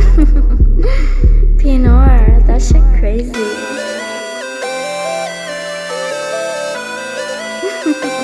Pinor, that shit crazy.